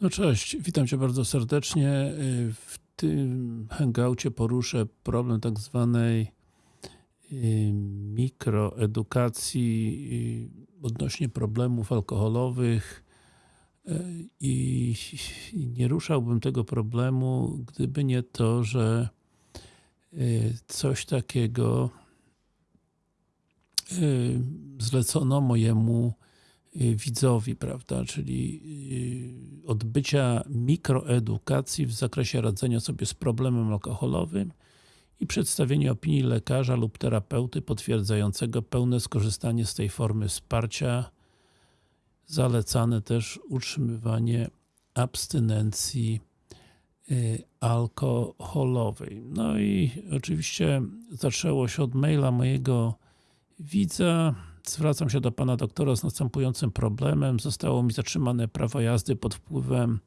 No cześć, witam Cię bardzo serdecznie. Y, W tym hangoucie poruszę problem tak zwanej y, mikroedukacji y, odnośnie problemów alkoholowych i nie ruszałbym tego problemu, gdyby nie to, że coś takiego zlecono mojemu widzowi, prawda, czyli y, odbycia mikroedukacji w zakresie radzenia sobie z problemem alkoholowym i przedstawienie opinii lekarza lub terapeuty potwierdzającego pełne skorzystanie z tej formy wsparcia. Zalecane też utrzymywanie abstynencji y, alkoholowej. No i oczywiście zaczęło się od maila mojego widza. Zwracam się do pana doktora z następującym problemem. Zostało mi zatrzymane prawo jazdy pod wpływem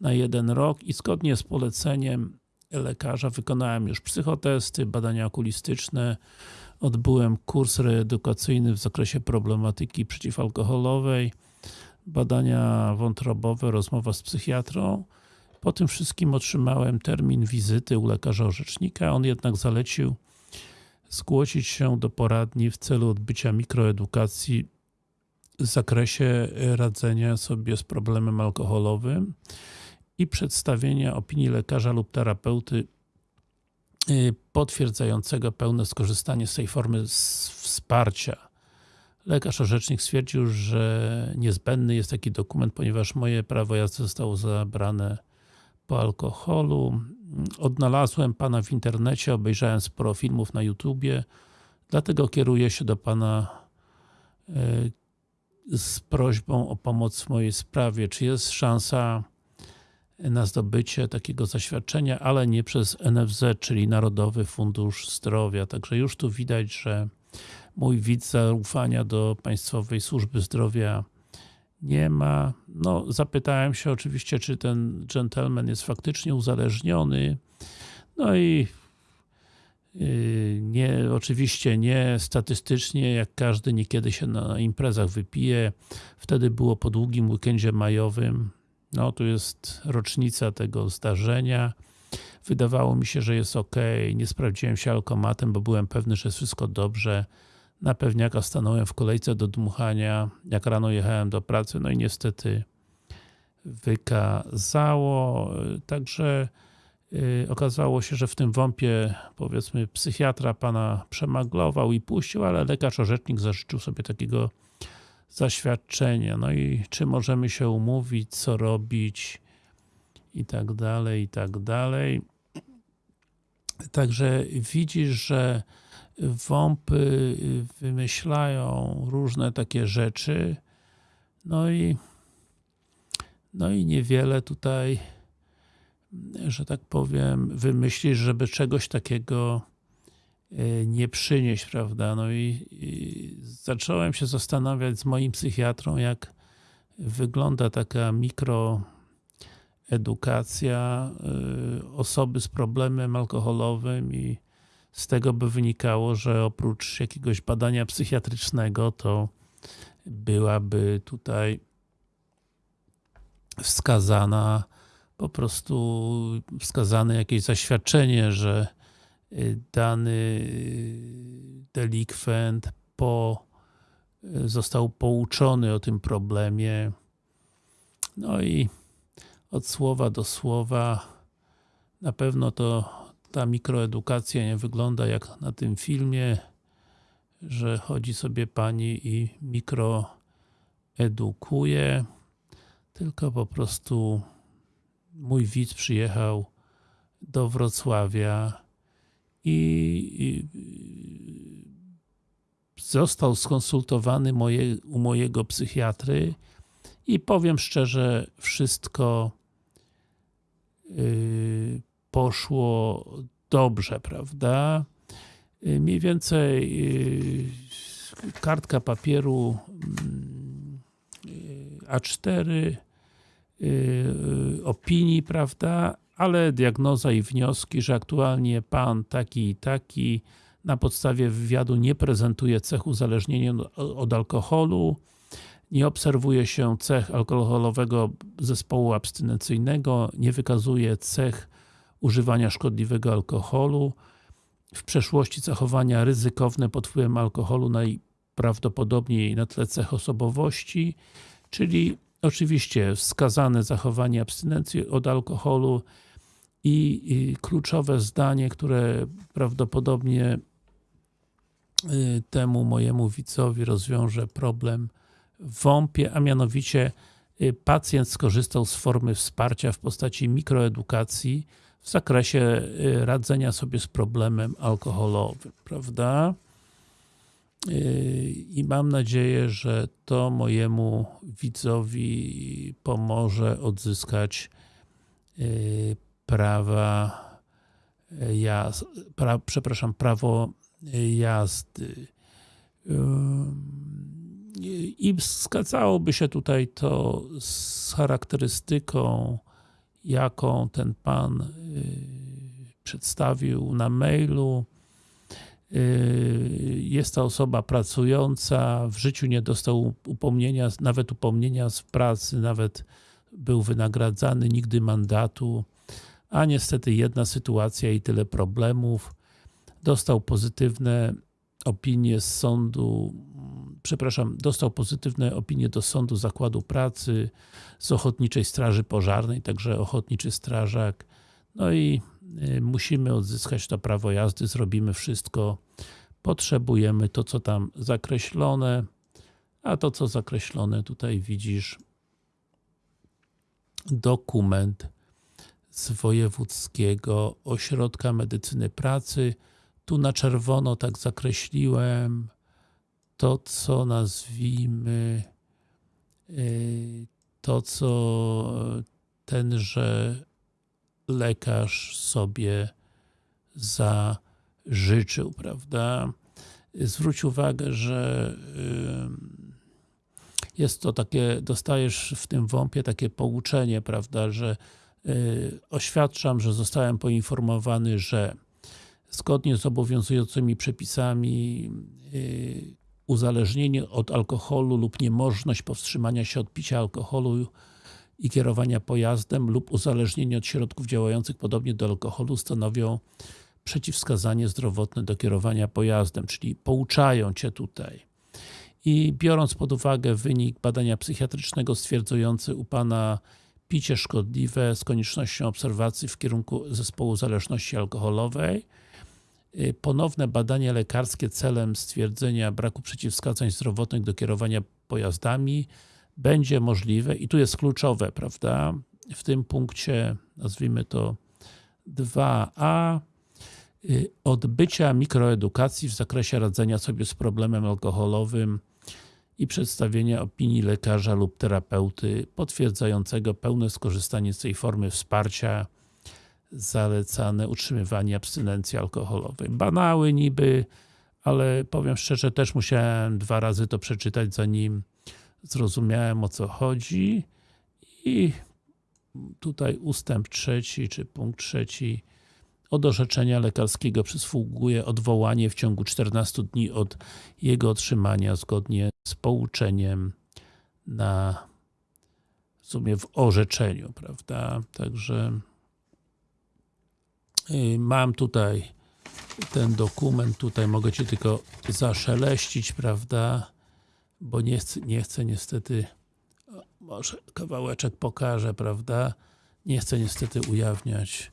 na jeden rok i zgodnie z poleceniem lekarza wykonałem już psychotesty, badania okulistyczne, odbyłem kurs reedukacyjny w zakresie problematyki przeciwalkoholowej, badania wątrobowe, rozmowa z psychiatrą. Po tym wszystkim otrzymałem termin wizyty u lekarza orzecznika, on jednak zalecił zgłosić się do poradni w celu odbycia mikroedukacji w zakresie radzenia sobie z problemem alkoholowym i przedstawienia opinii lekarza lub terapeuty y, potwierdzającego pełne skorzystanie z tej formy wsparcia. Lekarz orzecznik stwierdził, że niezbędny jest taki dokument, ponieważ moje prawo jazdy zostało zabrane po alkoholu. Odnalazłem Pana w internecie, obejrzałem sporo filmów na YouTubie, dlatego kieruję się do Pana e, z prośbą o pomoc w mojej sprawie. Czy jest szansa na zdobycie takiego zaświadczenia, ale nie przez NFZ, czyli Narodowy Fundusz Zdrowia. Także już tu widać, że mój widz zaufania do Państwowej Służby Zdrowia nie ma. No, zapytałem się oczywiście, czy ten gentleman jest faktycznie uzależniony. No i yy, nie, oczywiście nie statystycznie, jak każdy niekiedy się na imprezach wypije. Wtedy było po długim weekendzie majowym. No, tu jest rocznica tego zdarzenia. Wydawało mi się, że jest ok. Nie sprawdziłem się alkomatem, bo byłem pewny, że jest wszystko dobrze. Na pewniaka stanąłem w kolejce do dmuchania, jak rano jechałem do pracy, no i niestety wykazało. Także yy, okazało się, że w tym wąpie powiedzmy psychiatra pana przemaglował i puścił, ale lekarz orzecznik zażyczył sobie takiego zaświadczenia. No i czy możemy się umówić, co robić i tak dalej, i tak dalej. Także widzisz, że WOMPy wymyślają różne takie rzeczy, no i no i niewiele tutaj, że tak powiem, wymyślisz, żeby czegoś takiego e, nie przynieść, prawda? No i, i zacząłem się zastanawiać z moim psychiatrą, jak wygląda taka mikroedukacja y, osoby z problemem alkoholowym i z tego by wynikało, że oprócz jakiegoś badania psychiatrycznego, to byłaby tutaj wskazana po prostu wskazane jakieś zaświadczenie, że y, dany y, delikwent po, y, został pouczony o tym problemie. No i od słowa do słowa na pewno to ta mikroedukacja nie wygląda jak na tym filmie, że chodzi sobie pani i mikroedukuje, tylko po prostu mój widz przyjechał do Wrocławia i, został skonsultowany moje, u mojego psychiatry i powiem szczerze, wszystko yy, poszło dobrze, prawda? Yy, Mniej więcej yy, kartka papieru mm, yy, A4 yy, opinii, prawda? Ale diagnoza i wnioski, że aktualnie pan taki i taki na podstawie wywiadu nie prezentuje cech uzależnienia od alkoholu, nie obserwuje się cech alkoholowego zespołu abstynencyjnego, nie wykazuje cech używania szkodliwego alkoholu, w przeszłości zachowania ryzykowne pod wpływem alkoholu najprawdopodobniej na tle cech osobowości, czyli oczywiście wskazane zachowanie abstynencji od alkoholu i, i kluczowe zdanie, które prawdopodobnie y, temu mojemu widzowi rozwiąże problem w WOMP-ie, a mianowicie y, pacjent skorzystał z formy wsparcia w postaci mikroedukacji w zakresie y, radzenia sobie z problemem alkoholowym, prawda? I mam nadzieję, że to mojemu widzowi pomoże odzyskać prawa jazdy, pra, przepraszam, prawo jazdy. I zgadzałoby się tutaj to z charakterystyką, jaką ten pan przedstawił na mailu. Jest to osoba pracująca, w życiu nie dostał upomnienia, nawet upomnienia z pracy, nawet był wynagradzany, nigdy mandatu a niestety jedna sytuacja i tyle problemów. Dostał pozytywne opinie z sądu, przepraszam, dostał pozytywne opinie do sądu zakładu pracy, z Ochotniczej Straży Pożarnej, także Ochotniczy Strażak. No i y, musimy odzyskać to prawo jazdy, zrobimy wszystko. Potrzebujemy to, co tam zakreślone, a to, co zakreślone tutaj widzisz, dokument z Wojewódzkiego Ośrodka Medycyny Pracy. Tu na czerwono tak zakreśliłem to, co nazwijmy y, to, co tenże lekarz sobie zażyczył, prawda? Zwróć uwagę, że y, jest to takie, dostajesz w tym WOMP-ie takie pouczenie, prawda, że Y, oświadczam, że zostałem poinformowany, że zgodnie z obowiązującymi przepisami uzależnienie od alkoholu lub niemożność powstrzymania się od picia alkoholu i kierowania pojazdem lub uzależnienie od środków działających podobnie do alkoholu stanowią przeciwwskazanie zdrowotne do kierowania pojazdem, czyli pouczają Cię tutaj. I biorąc pod uwagę wynik badania psychiatrycznego stwierdzający u Pana picie szkodliwe z koniecznością obserwacji w kierunku zespołu zależności alkoholowej, ponowne badanie lekarskie celem stwierdzenia braku przeciwwskazań zdrowotnych do kierowania pojazdami będzie możliwe i tu jest kluczowe, prawda, w tym punkcie, nazwijmy to 2a, y, odbycia mikroedukacji w zakresie radzenia sobie z problemem alkoholowym i przedstawienia opinii lekarza lub terapeuty potwierdzającego pełne skorzystanie z tej formy wsparcia zalecane utrzymywanie abstynencji alkoholowej. Banały niby, ale powiem szczerze, też musiałem dwa razy to przeczytać, zanim zrozumiałem o co chodzi i tutaj ustęp trzeci, czy punkt trzeci od orzeczenia lekarskiego przysługuje odwołanie w ciągu 14 dni od jego otrzymania zgodnie z pouczeniem na w sumie w orzeczeniu, prawda? Także mam tutaj ten dokument, tutaj mogę Ci tylko zaszeleścić, prawda? Bo nie chcę, nie chcę niestety może kawałeczek pokażę, prawda? Nie chcę niestety ujawniać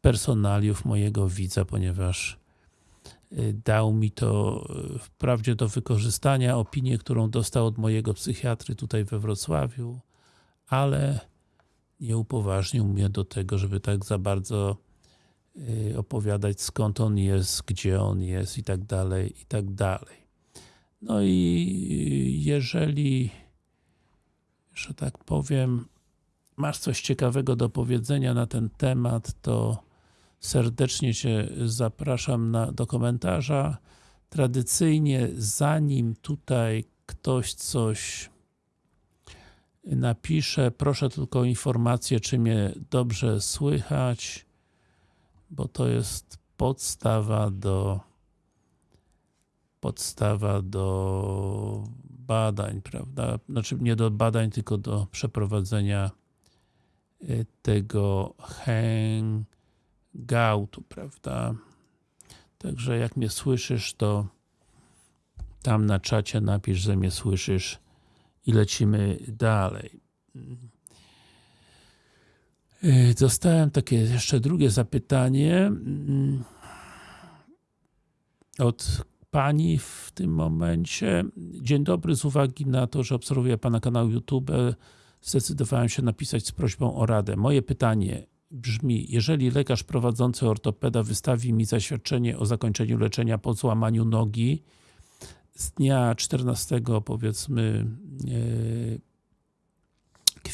personaliów mojego widza, ponieważ y, dał mi to y, wprawdzie do wykorzystania opinię, którą dostał od mojego psychiatry tutaj we Wrocławiu, ale nie upoważnił mnie do tego, żeby tak za bardzo y, opowiadać skąd on jest, gdzie on jest i tak dalej, i tak dalej. No i jeżeli, że tak powiem, masz coś ciekawego do powiedzenia na ten temat, to serdecznie Cię zapraszam na, do komentarza. Tradycyjnie, zanim tutaj ktoś coś napisze, proszę tylko o informację, czy mnie dobrze słychać, bo to jest podstawa do podstawa do badań, prawda? Znaczy nie do badań, tylko do przeprowadzenia y, tego hangoutu, prawda? Także jak mnie słyszysz, to tam na czacie napisz, że mnie słyszysz i lecimy dalej. Y, dostałem takie jeszcze drugie zapytanie mm, od Pani w tym momencie. Dzień dobry, z uwagi na to, że obserwuję Pana kanał YouTube, zdecydowałem się napisać z prośbą o radę. Moje pytanie brzmi, jeżeli lekarz prowadzący ortopeda wystawi mi zaświadczenie o zakończeniu leczenia po złamaniu nogi z dnia 14 powiedzmy e,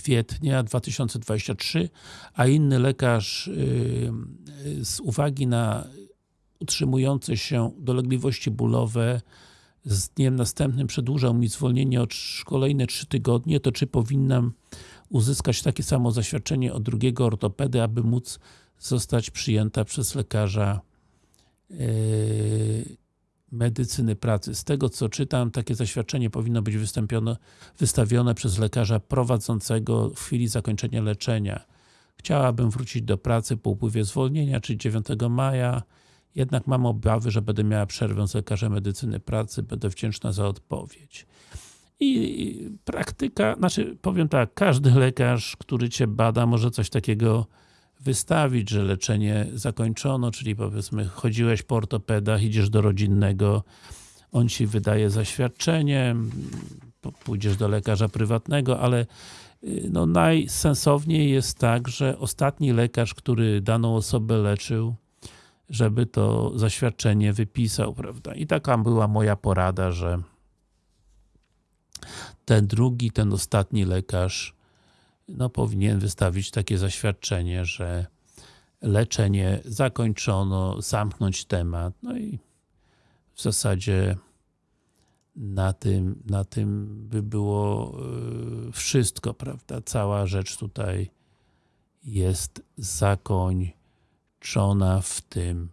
kwietnia 2023, a inny lekarz e, z uwagi na utrzymujące się dolegliwości bólowe z dniem następnym przedłużał mi zwolnienie o kolejne 3 tygodnie, to czy powinnam uzyskać takie samo zaświadczenie od drugiego ortopedy, aby móc zostać przyjęta przez lekarza yy, medycyny pracy. Z tego co czytam, takie zaświadczenie powinno być wystawione przez lekarza prowadzącego w chwili zakończenia leczenia. Chciałabym wrócić do pracy po upływie zwolnienia, czyli 9 maja jednak mam obawy, że będę miała przerwę z lekarzem medycyny pracy, będę wdzięczna za odpowiedź. I praktyka, znaczy powiem tak, każdy lekarz, który Cię bada, może coś takiego wystawić, że leczenie zakończono, czyli powiedzmy chodziłeś po ortopedach, idziesz do rodzinnego, on Ci wydaje zaświadczenie, pójdziesz do lekarza prywatnego, ale y, no najsensowniej jest tak, że ostatni lekarz, który daną osobę leczył, żeby to zaświadczenie wypisał, prawda? I taka była moja porada, że ten drugi, ten ostatni lekarz no, powinien wystawić takie zaświadczenie, że leczenie zakończono, zamknąć temat, no i w zasadzie na tym, na tym by było y, wszystko, prawda? Cała rzecz tutaj jest zakoń ona w tym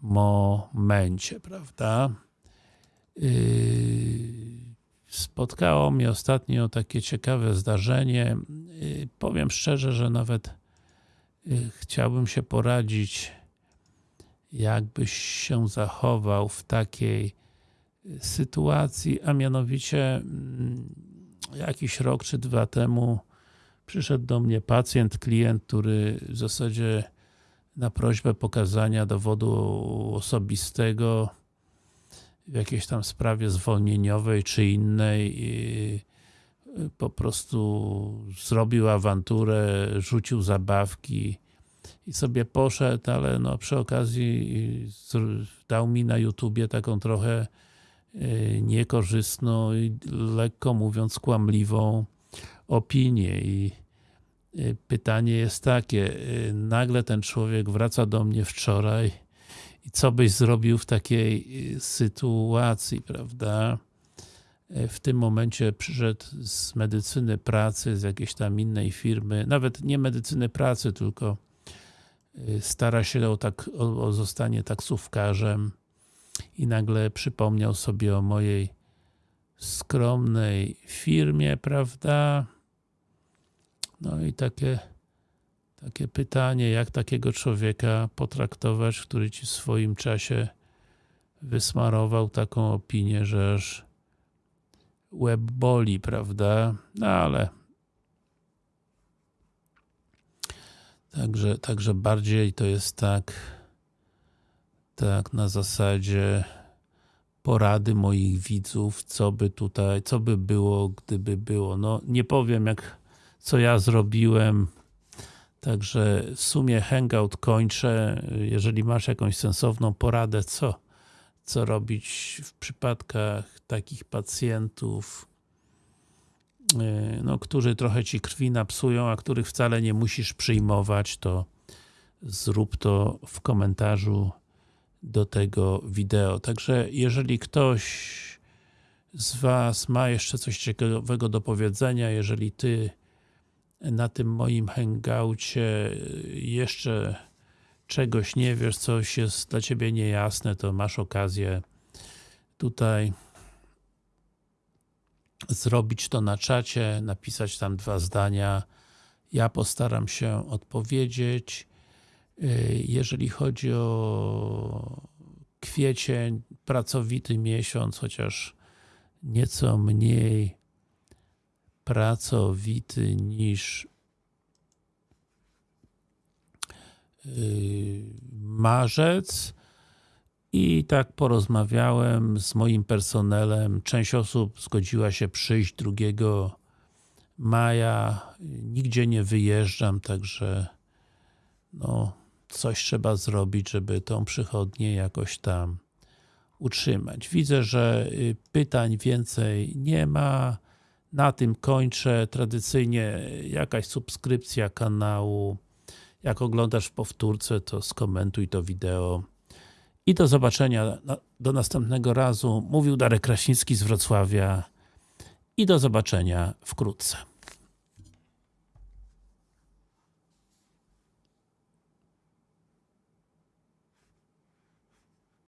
momencie, prawda? Yy, spotkało mnie ostatnio takie ciekawe zdarzenie. Yy, powiem szczerze, że nawet yy, chciałbym się poradzić, jakbyś się zachował w takiej sytuacji, a mianowicie mm, jakiś rok czy dwa temu przyszedł do mnie pacjent, klient, który w zasadzie na prośbę pokazania dowodu osobistego w jakiejś tam sprawie zwolnieniowej czy innej po prostu zrobił awanturę, rzucił zabawki i sobie poszedł, ale no przy okazji dał mi na YouTubie taką trochę y, niekorzystną i lekko mówiąc kłamliwą opinię i Y, pytanie jest takie, y, nagle ten człowiek wraca do mnie wczoraj i co byś zrobił w takiej y, sytuacji, prawda? W tym momencie przyszedł z medycyny pracy, z jakiejś tam innej firmy, nawet nie medycyny pracy, tylko stara się o, tak, o, o zostanie taksówkarzem i nagle przypomniał sobie o mojej skromnej firmie, prawda? No i takie, takie pytanie, jak takiego człowieka potraktować, który ci w swoim czasie wysmarował taką opinię, że aż łeb boli, prawda? No ale Także, także bardziej to jest tak, tak na zasadzie porady moich widzów, co by tutaj, co by było, gdyby było. No nie powiem jak co ja zrobiłem. Także w sumie Hangout kończę. Jeżeli masz jakąś sensowną poradę, co, co robić w przypadkach takich pacjentów, y, no, którzy trochę ci krwi napsują, a których wcale nie musisz przyjmować, to zrób to w komentarzu do tego wideo. Także jeżeli ktoś z Was ma jeszcze coś ciekawego do powiedzenia, jeżeli Ty na tym moim hangoucie jeszcze czegoś nie wiesz, coś jest dla Ciebie niejasne, to masz okazję tutaj zrobić to na czacie, napisać tam dwa zdania. Ja postaram się odpowiedzieć. Yy, Jeżeli chodzi o kwiecień, pracowity miesiąc, chociaż nieco mniej pracowity niż yy, marzec i tak porozmawiałem z moim personelem. Część osób zgodziła się przyjść 2 maja. Nigdzie nie wyjeżdżam, także no, coś trzeba zrobić, żeby tą przychodnię jakoś tam utrzymać. Widzę, że y, pytań więcej nie ma. Na tym kończę. Tradycyjnie jakaś subskrypcja kanału. Jak oglądasz w powtórce, to skomentuj to wideo. I do zobaczenia do następnego razu. Mówił Darek Kraśnicki z Wrocławia. I do zobaczenia wkrótce.